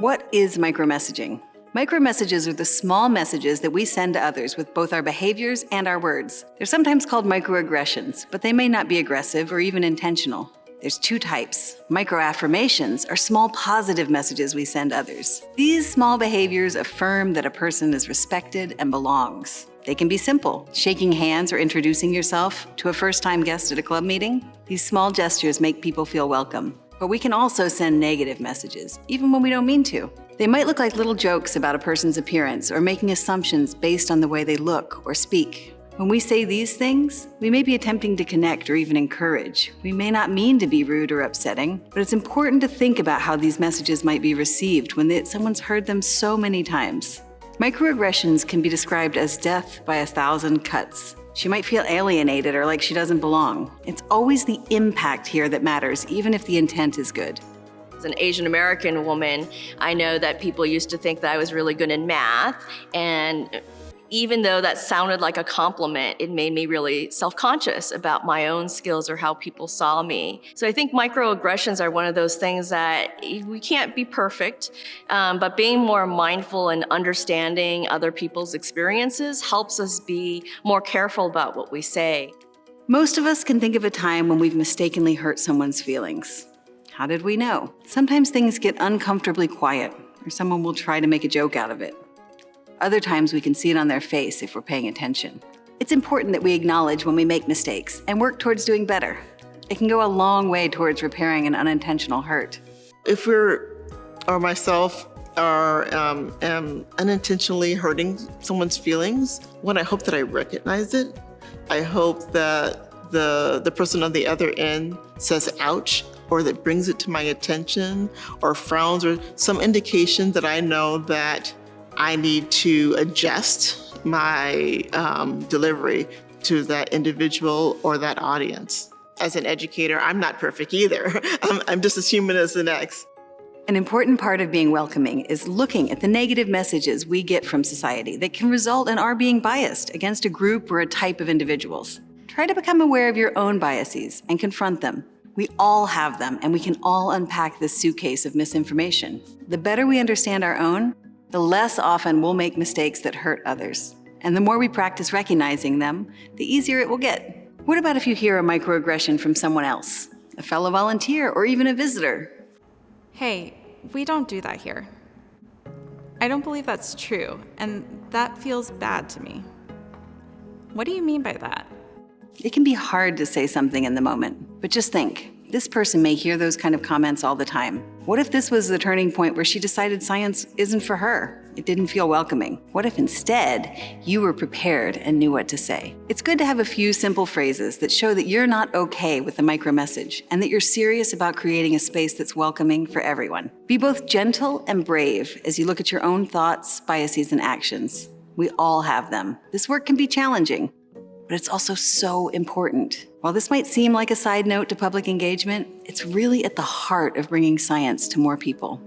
What is micromessaging? Micromessages are the small messages that we send to others with both our behaviors and our words. They're sometimes called microaggressions, but they may not be aggressive or even intentional. There's two types. Microaffirmations are small positive messages we send others. These small behaviors affirm that a person is respected and belongs. They can be simple, shaking hands or introducing yourself to a first-time guest at a club meeting. These small gestures make people feel welcome. But we can also send negative messages, even when we don't mean to. They might look like little jokes about a person's appearance or making assumptions based on the way they look or speak. When we say these things, we may be attempting to connect or even encourage. We may not mean to be rude or upsetting, but it's important to think about how these messages might be received when they, someone's heard them so many times. Microaggressions can be described as death by a thousand cuts. She might feel alienated or like she doesn't belong. It's always the impact here that matters, even if the intent is good. As an Asian American woman, I know that people used to think that I was really good in math and even though that sounded like a compliment, it made me really self-conscious about my own skills or how people saw me. So I think microaggressions are one of those things that we can't be perfect, um, but being more mindful and understanding other people's experiences helps us be more careful about what we say. Most of us can think of a time when we've mistakenly hurt someone's feelings. How did we know? Sometimes things get uncomfortably quiet, or someone will try to make a joke out of it. Other times we can see it on their face if we're paying attention. It's important that we acknowledge when we make mistakes and work towards doing better. It can go a long way towards repairing an unintentional hurt. If we're, or myself, are um, am unintentionally hurting someone's feelings, one, I hope that I recognize it. I hope that the, the person on the other end says ouch or that brings it to my attention or frowns or some indication that I know that I need to adjust my um, delivery to that individual or that audience. As an educator, I'm not perfect either. I'm, I'm just as human as the next. An important part of being welcoming is looking at the negative messages we get from society that can result in our being biased against a group or a type of individuals. Try to become aware of your own biases and confront them. We all have them, and we can all unpack this suitcase of misinformation. The better we understand our own, the less often we'll make mistakes that hurt others. And the more we practice recognizing them, the easier it will get. What about if you hear a microaggression from someone else, a fellow volunteer, or even a visitor? Hey, we don't do that here. I don't believe that's true, and that feels bad to me. What do you mean by that? It can be hard to say something in the moment, but just think, this person may hear those kind of comments all the time. What if this was the turning point where she decided science isn't for her? It didn't feel welcoming. What if instead you were prepared and knew what to say? It's good to have a few simple phrases that show that you're not okay with the micro message and that you're serious about creating a space that's welcoming for everyone. Be both gentle and brave as you look at your own thoughts, biases, and actions. We all have them. This work can be challenging, but it's also so important. While this might seem like a side note to public engagement, it's really at the heart of bringing science to more people.